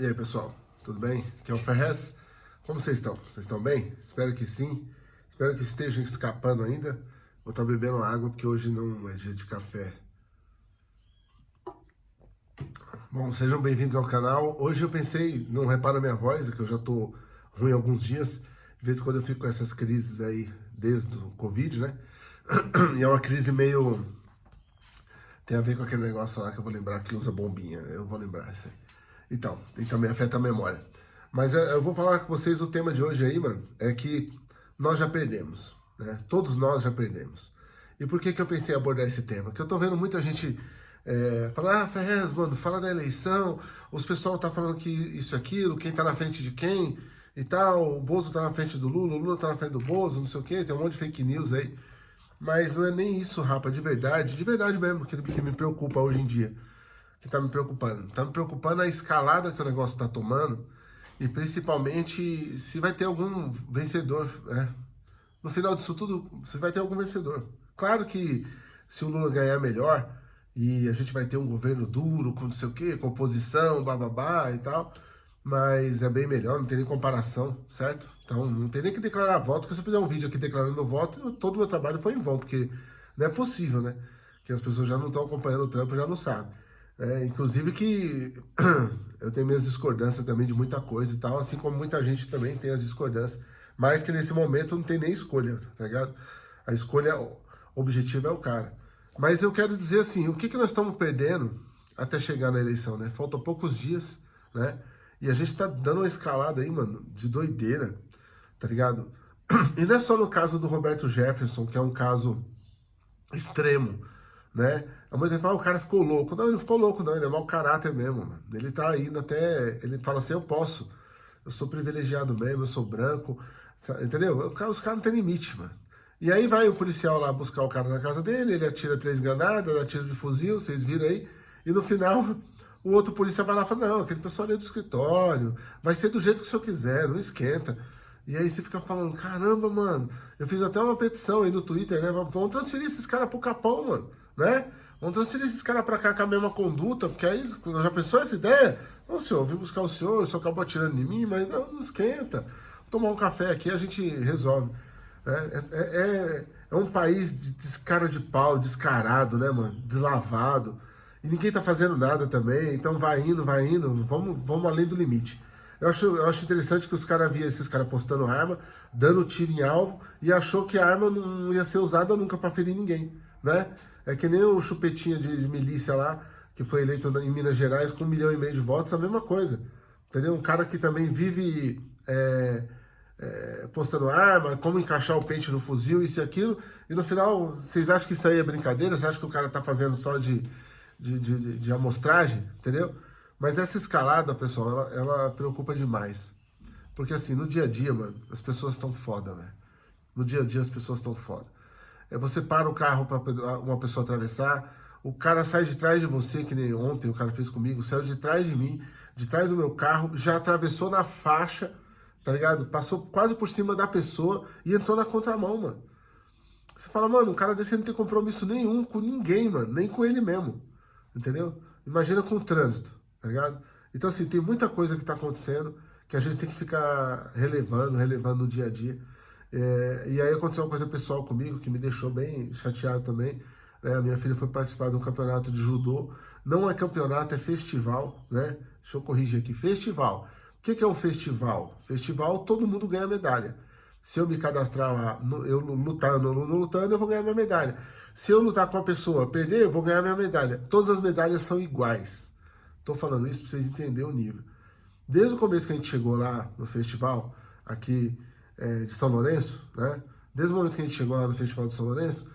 E aí, pessoal, tudo bem? Aqui é o Ferrez. Como vocês estão? Vocês estão bem? Espero que sim. Espero que estejam escapando ainda. Vou estar bebendo água porque hoje não é dia de café. Bom, sejam bem-vindos ao canal. Hoje eu pensei, não repara minha voz, é que eu já tô ruim alguns dias. De vez em quando eu fico com essas crises aí, desde o Covid, né? E é uma crise meio... Tem a ver com aquele negócio lá que eu vou lembrar que usa bombinha. Eu vou lembrar isso aí. Então, e também afeta a memória. Mas é, eu vou falar com vocês o tema de hoje aí, mano, é que nós já perdemos, né? Todos nós já perdemos. E por que que eu pensei em abordar esse tema? Porque eu tô vendo muita gente é, falar, ah, Ferrez, mano, fala da eleição, os pessoal tá falando que isso aquilo, quem tá na frente de quem e tal, o Bozo tá na frente do Lula, o Lula tá na frente do Bozo, não sei o quê, tem um monte de fake news aí. Mas não é nem isso, rapa, de verdade, de verdade mesmo, que, que me preocupa hoje em dia que está me preocupando. Está me preocupando a escalada que o negócio está tomando e principalmente se vai ter algum vencedor. Né? No final disso tudo, se vai ter algum vencedor. Claro que se o Lula ganhar melhor e a gente vai ter um governo duro, com não sei o quê, com oposição, bababá e tal, mas é bem melhor, não tem nem comparação, certo? Então não tem nem que declarar voto, porque se eu fizer um vídeo aqui declarando meu voto, todo o meu trabalho foi em vão, porque não é possível, né? Que as pessoas já não estão acompanhando o trampo, já não sabem. É, inclusive que eu tenho minhas discordâncias também de muita coisa e tal, assim como muita gente também tem as discordâncias, mas que nesse momento não tem nem escolha, tá ligado? A escolha objetiva é o cara. Mas eu quero dizer assim, o que, que nós estamos perdendo até chegar na eleição, né? Faltam poucos dias, né? E a gente tá dando uma escalada aí, mano, de doideira, tá ligado? E não é só no caso do Roberto Jefferson, que é um caso extremo, né? A mãe fala, ah, o cara ficou louco. Não, ele não ficou louco, não, ele é mau caráter mesmo, mano. Ele tá indo até, ele fala assim, eu posso, eu sou privilegiado mesmo, eu sou branco, entendeu? Os caras não tem limite, mano. E aí vai o policial lá buscar o cara na casa dele, ele atira três granadas, atira de fuzil, vocês viram aí, e no final o outro policial vai lá e fala, não, aquele pessoal ali é do escritório, vai ser do jeito que o senhor quiser, não esquenta. E aí você fica falando, caramba, mano, eu fiz até uma petição aí no Twitter, né, vamos transferir esses caras pro Capão, mano né? Vamos transferir esses caras para cá com a mesma conduta, porque aí já pensou essa ideia? Não, senhor, eu vim buscar o senhor, o senhor acabou atirando em mim, mas não, não esquenta. Vou tomar um café aqui a gente resolve. É, é, é, é um país de descara de pau, descarado, né, mano? Deslavado. E ninguém tá fazendo nada também, então vai indo, vai indo, vamos, vamos além do limite. Eu acho, eu acho interessante que os caras viam esses caras postando arma, dando tiro em alvo, e achou que a arma não ia ser usada nunca para ferir ninguém, né? É que nem o chupetinha de, de milícia lá, que foi eleito em Minas Gerais com um milhão e meio de votos, a mesma coisa. Entendeu? Um cara que também vive é, é, postando arma, como encaixar o pente no fuzil, isso e aquilo, e no final, vocês acham que isso aí é brincadeira? Vocês acham que o cara tá fazendo só de, de, de, de amostragem? Entendeu? Mas essa escalada, pessoal, ela, ela preocupa demais. Porque assim, no dia a dia, mano, as pessoas estão foda, velho. No dia a dia as pessoas estão foda. É, você para o carro para uma pessoa atravessar, o cara sai de trás de você, que nem ontem o cara fez comigo, saiu de trás de mim, de trás do meu carro, já atravessou na faixa, tá ligado? Passou quase por cima da pessoa e entrou na contramão, mano. Você fala, mano, um cara desse não tem compromisso nenhum com ninguém, mano, nem com ele mesmo, entendeu? Imagina com o trânsito, tá ligado? Então, assim, tem muita coisa que tá acontecendo que a gente tem que ficar relevando, relevando no dia a dia. É, e aí aconteceu uma coisa pessoal comigo que me deixou bem chateado também. Né? A minha filha foi participar de um campeonato de judô. Não é campeonato, é festival, né? Deixa eu corrigir aqui. Festival. O que, que é um festival? Festival, todo mundo ganha medalha. Se eu me cadastrar lá, eu lutando ou não lutando, eu vou ganhar minha medalha. Se eu lutar com a pessoa, perder, eu vou ganhar minha medalha. Todas as medalhas são iguais. Estou falando isso para vocês entenderem o nível. Desde o começo que a gente chegou lá no festival, aqui é, de São Lourenço, né? Desde o momento que a gente chegou lá no Festival de São Lourenço,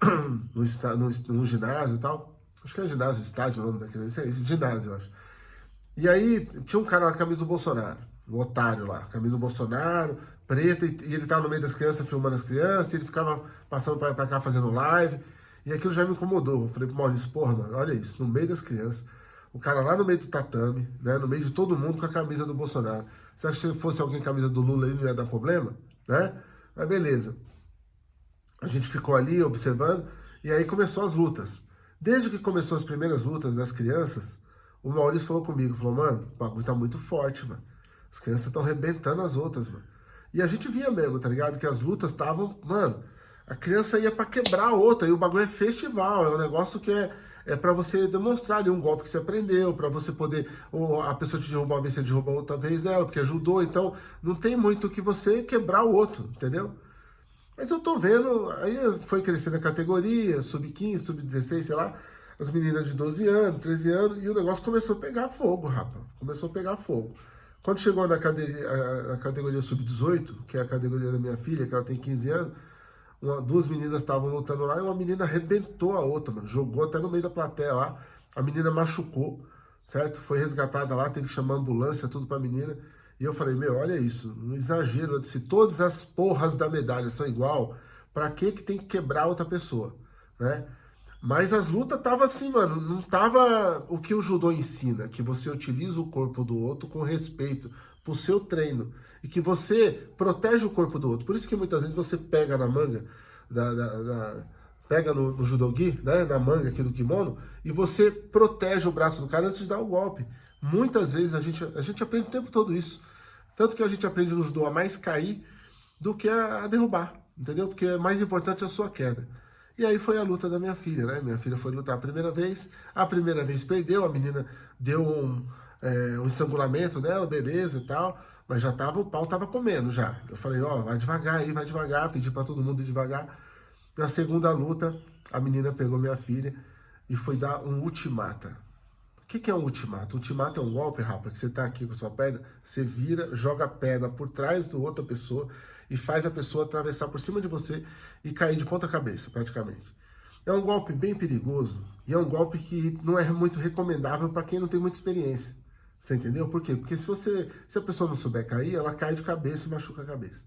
no, no, no ginásio e tal, acho que é ginásio, estádio, o nome daquele, aí, ginásio, eu acho. E aí, tinha um cara com a camisa do Bolsonaro, um otário lá, camisa do Bolsonaro, preta, e, e ele tava no meio das crianças, filmando as crianças, e ele ficava passando pra, pra cá fazendo live, e aquilo já me incomodou. Eu falei pro Maurício, porra, mano, olha isso, no meio das crianças, o cara lá no meio do tatame, né, no meio de todo mundo com a camisa do Bolsonaro. Você acha que se fosse alguém com a camisa do Lula ele não ia dar problema? Né? Mas beleza. A gente ficou ali observando e aí começou as lutas. Desde que começou as primeiras lutas das crianças, o Maurício falou comigo, falou, mano, o bagulho tá muito forte, mano. As crianças estão arrebentando as outras, mano. E a gente via mesmo, tá ligado? Que as lutas estavam, mano, a criança ia para quebrar a outra, e o bagulho é festival, é um negócio que é, é para você demonstrar ali um golpe que você aprendeu, para você poder, ou a pessoa te derrubar uma vez, você derruba outra vez ela, porque ajudou, então não tem muito que você quebrar o outro, entendeu? Mas eu tô vendo, aí foi crescendo a categoria, sub-15, sub-16, sei lá, as meninas de 12 anos, 13 anos, e o negócio começou a pegar fogo, rapaz. Começou a pegar fogo. Quando chegou na categoria, categoria sub-18, que é a categoria da minha filha, que ela tem 15 anos, uma, duas meninas estavam lutando lá e uma menina arrebentou a outra, mano. Jogou até no meio da plateia lá. A menina machucou, certo? Foi resgatada lá, teve que chamar ambulância, tudo pra menina. E eu falei, meu, olha isso, um exagero. Se todas as porras da medalha são igual, pra que que tem que quebrar outra pessoa, né? Mas as lutas tava assim, mano, não tava o que o judô ensina, que você utiliza o corpo do outro com respeito pro seu treino e que você protege o corpo do outro. Por isso que muitas vezes você pega na manga, da, da, da pega no, no judogi, né, na manga aqui do kimono, e você protege o braço do cara antes de dar o golpe. Muitas vezes a gente, a gente aprende o tempo todo isso. Tanto que a gente aprende no judô a mais cair do que a, a derrubar, entendeu? Porque é mais importante a sua queda. E aí foi a luta da minha filha, né? Minha filha foi lutar a primeira vez, a primeira vez perdeu, a menina deu um, é, um estrangulamento nela, beleza e tal, mas já tava, o pau tava comendo já. Eu falei, ó, oh, vai devagar aí, vai devagar, pedi para todo mundo devagar. Na segunda luta, a menina pegou minha filha e foi dar um ultimata. O que, que é um ultimato? Ultimato é um golpe, rapaz, que você tá aqui com a sua perna, você vira, joga a perna por trás do outra pessoa e faz a pessoa atravessar por cima de você e cair de ponta cabeça, praticamente. É um golpe bem perigoso e é um golpe que não é muito recomendável para quem não tem muita experiência. Você entendeu? Por quê? Porque se você, se a pessoa não souber cair, ela cai de cabeça e machuca a cabeça.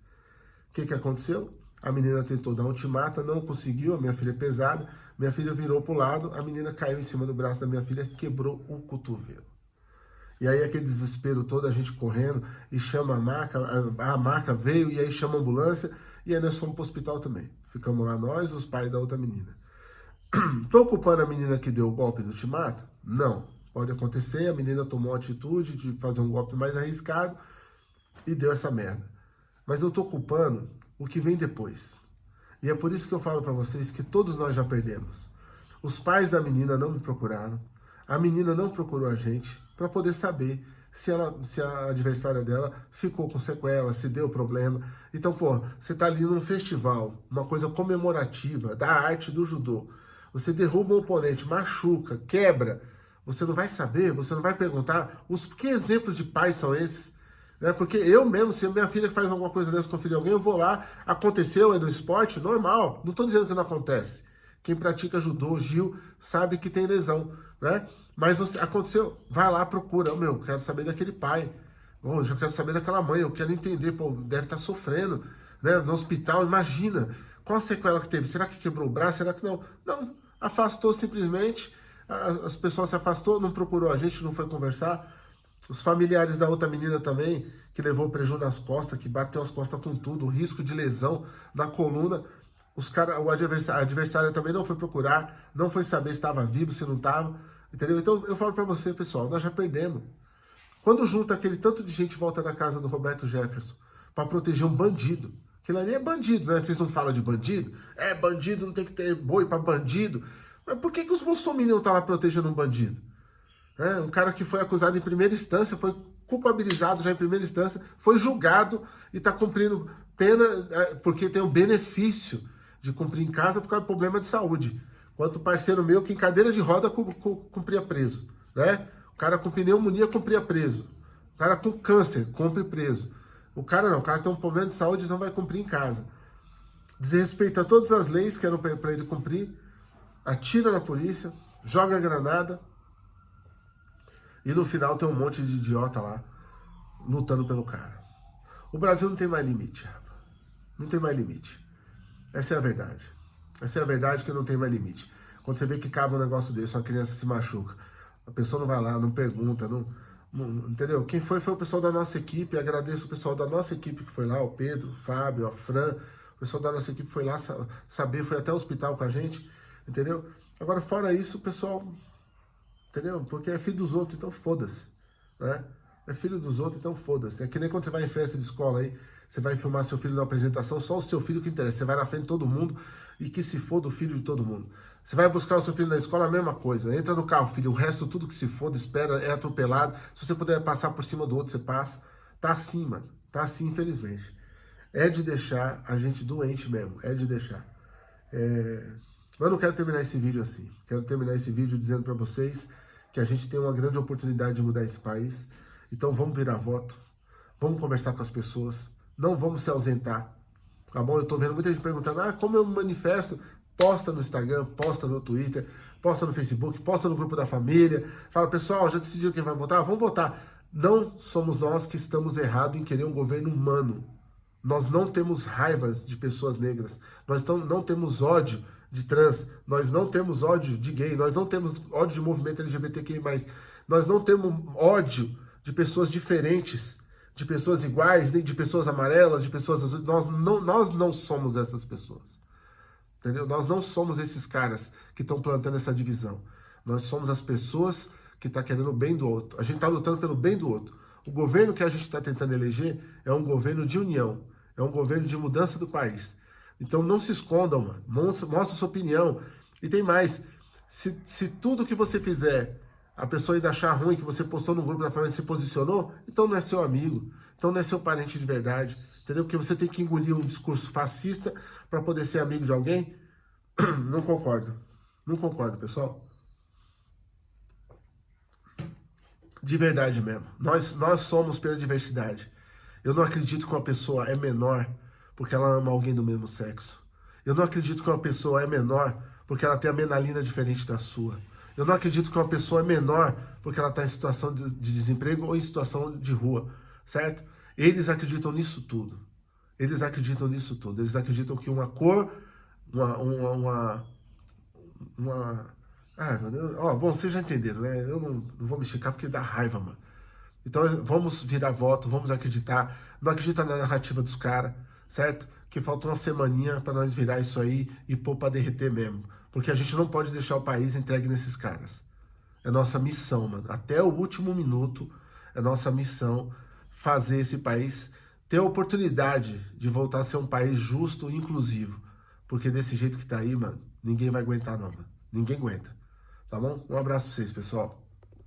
O que, que aconteceu? A menina tentou dar um ultimata, não conseguiu, a minha filha é pesada, minha filha virou para o lado, a menina caiu em cima do braço da minha filha, quebrou o cotovelo. E aí aquele desespero todo, a gente correndo e chama a marca, a, marca veio e aí chama a ambulância e aí nós fomos para o hospital também. Ficamos lá nós, os pais da outra menina. Tô culpando a menina que deu o golpe do ultimato? Não. Pode acontecer, a menina tomou a atitude de fazer um golpe mais arriscado e deu essa merda. Mas eu tô culpando o que vem depois. E é por isso que eu falo para vocês que todos nós já perdemos. Os pais da menina não me procuraram, a menina não procurou a gente, para poder saber se, ela, se a adversária dela ficou com sequela, se deu problema. Então, pô, você tá ali num festival, uma coisa comemorativa da arte do judô. Você derruba um oponente, machuca, quebra. Você não vai saber, você não vai perguntar os que exemplos de pais são esses. Né? Porque eu mesmo, se a minha filha faz alguma coisa dessa com o filho de alguém, eu vou lá, aconteceu, é no esporte, normal. Não estou dizendo que não acontece. Quem pratica judô, Gil, sabe que tem lesão, né? Mas você, aconteceu, vai lá, procura. Oh, meu, quero saber daquele pai. Oh, já quero saber daquela mãe. Eu quero entender, pô, deve estar tá sofrendo, né? No hospital, imagina. Qual a sequela que teve? Será que quebrou o braço? Será que não? Não, afastou simplesmente. As pessoas se afastou, não procurou a gente, não foi conversar. Os familiares da outra menina também, que levou prejuízo nas costas, que bateu as costas com tudo, o risco de lesão na coluna. Os cara, o adversário, adversário também não foi procurar, não foi saber se estava vivo, se não estava. Entendeu? Então eu falo para você, pessoal, nós já perdemos. Quando junta aquele tanto de gente volta na casa do Roberto Jefferson para proteger um bandido, aquilo ali é bandido, né? Vocês não falam de bandido? É, bandido não tem que ter boi para bandido. Mas por que, que os bolsominions estão tá lá protegendo um bandido? É, um cara que foi acusado em primeira instância, foi culpabilizado já em primeira instância, foi julgado e está cumprindo pena é, porque tem o benefício de cumprir em casa por causa do problema de saúde quanto parceiro meu que em cadeira de roda cumpria preso, né? O cara com pneumonia cumpria preso. O cara com câncer cumpre preso. O cara não, o cara tem um problema de saúde e não vai cumprir em casa. Desrespeita todas as leis que eram para ele cumprir, atira na polícia, joga granada e no final tem um monte de idiota lá lutando pelo cara. O Brasil não tem mais limite, rapaz. Não tem mais limite. Essa é a verdade. Essa é a verdade que não tem mais limite. Quando você vê que cabe um negócio desse, uma criança se machuca, a pessoa não vai lá, não pergunta, não, não, entendeu? Quem foi foi o pessoal da nossa equipe, agradeço o pessoal da nossa equipe que foi lá, o Pedro, o Fábio, a Fran, o pessoal da nossa equipe foi lá saber, foi até o hospital com a gente, entendeu? Agora, fora isso, o pessoal Entendeu? Porque é filho dos outros, então foda-se. Né? É filho dos outros, então foda-se. É que nem quando você vai em festa de escola aí, você vai filmar seu filho na apresentação, só o seu filho que interessa. Você vai na frente de todo mundo e que se foda o filho de todo mundo. Você vai buscar o seu filho na escola, a mesma coisa. Entra no carro, filho, o resto tudo que se foda, espera, é atropelado. Se você puder passar por cima do outro, você passa. Tá assim, mano. Tá assim, infelizmente. É de deixar a gente doente mesmo. É de deixar. É... Mas eu não quero terminar esse vídeo assim. Quero terminar esse vídeo dizendo para vocês que a gente tem uma grande oportunidade de mudar esse país. Então vamos virar voto. Vamos conversar com as pessoas. Não vamos se ausentar. Tá bom? Eu tô vendo muita gente perguntando, ah, como eu me manifesto? Posta no Instagram, posta no Twitter, posta no Facebook, posta no grupo da família. Fala, pessoal, já decidiu quem vai votar? Vamos votar. Não somos nós que estamos errados em querer um governo humano. Nós não temos raivas de pessoas negras. Nós não temos ódio de trans. Nós não temos ódio de gay. Nós não temos ódio de movimento LGBTQI+. Nós não temos ódio de pessoas diferentes de pessoas iguais, nem de pessoas amarelas, de pessoas azuis. Nós não, nós não somos essas pessoas. Entendeu? Nós não somos esses caras que estão plantando essa divisão. Nós somos as pessoas que estão tá querendo o bem do outro. A gente está lutando pelo bem do outro. O governo que a gente está tentando eleger é um governo de união, é um governo de mudança do país. Então não se escondam, mano. Mostra, mostra sua opinião. E tem mais, se, se tudo que você fizer a pessoa ainda achar ruim que você postou no grupo da família se posicionou, então não é seu amigo, então não é seu parente de verdade, entendeu? Porque você tem que engolir um discurso fascista para poder ser amigo de alguém. Não concordo, não concordo, pessoal. De verdade mesmo, nós, nós somos pela diversidade. Eu não acredito que uma pessoa é menor porque ela ama alguém do mesmo sexo. Eu não acredito que uma pessoa é menor porque ela tem a menalina diferente da sua. Eu não acredito que uma pessoa é menor porque ela está em situação de, de desemprego ou em situação de rua, certo? Eles acreditam nisso tudo. Eles acreditam nisso tudo. Eles acreditam que uma cor, uma... uma, uma, uma ah, mano, ó, bom, vocês já entenderam, né? Eu não, não vou me esticar porque dá raiva, mano. Então vamos virar voto, vamos acreditar. Não acredita na narrativa dos caras, certo? Que falta uma semaninha para nós virar isso aí e pôr para derreter mesmo. Porque a gente não pode deixar o país entregue nesses caras. É nossa missão, mano. Até o último minuto é nossa missão fazer esse país ter a oportunidade de voltar a ser um país justo e inclusivo. Porque desse jeito que tá aí, mano, ninguém vai aguentar não, mano. Ninguém aguenta. Tá bom? Um abraço pra vocês, pessoal.